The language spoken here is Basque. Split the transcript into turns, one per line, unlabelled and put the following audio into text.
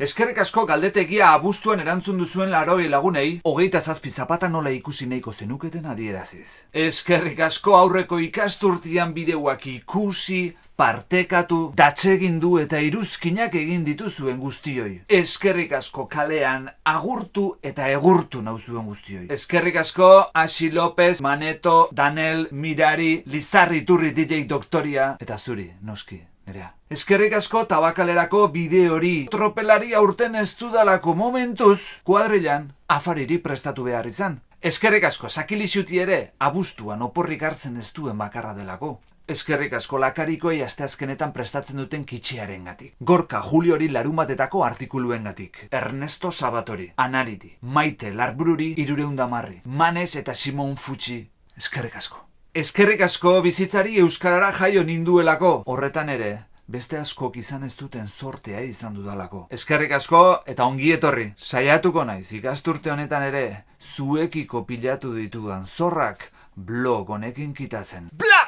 Eskerrik asko galdetegia abuztuan erantzun duzuen laroi lagunei, hogeita zazpi zapata nola ikusi nahiko zenuketen adieraziz. Eskerrik asko aurreko ikasturtian bideuak ikusi, partekatu, datsegindu eta iruzkinak egin dituzuen guztioi. Eskerrik asko kalean agurtu eta egurtu nauzuen guztioi. Eskerrik asko Asi López, Maneto, Danel, Mirari, Lizarri Turri DJ Doktoria eta zuri, noski. Nerea. Eskerrik asko tabakalerako bide hori tropelari aurten ez dudalako momentuz kuadrilan afariri prestatu behar izan. Eskerrik asko sakilixuti ere abuztuan oporrik hartzen ez duen bakarra delako. Eskerrik asko lakarikoei asteazkenetan prestatzen duten kitxearen gatik. Gorka Juliori larumatetako artikuluen gatik. Ernesto Sabatori, Anariti, Maite Larbruri, Irureundamarri, Manes eta Simon Futsi. Eskerrik asko. Eskerrik asko bizitzari euskarara jaio ninduelako. Horretan ere, beste askok izan ez duten sortea izan dudalako. Eskerrik asko eta ongi etorri. Saiatuko naiz ikasturte honetan ere zuekiko pilatu ditudan zorrak blog honekin kitatzen. Bla!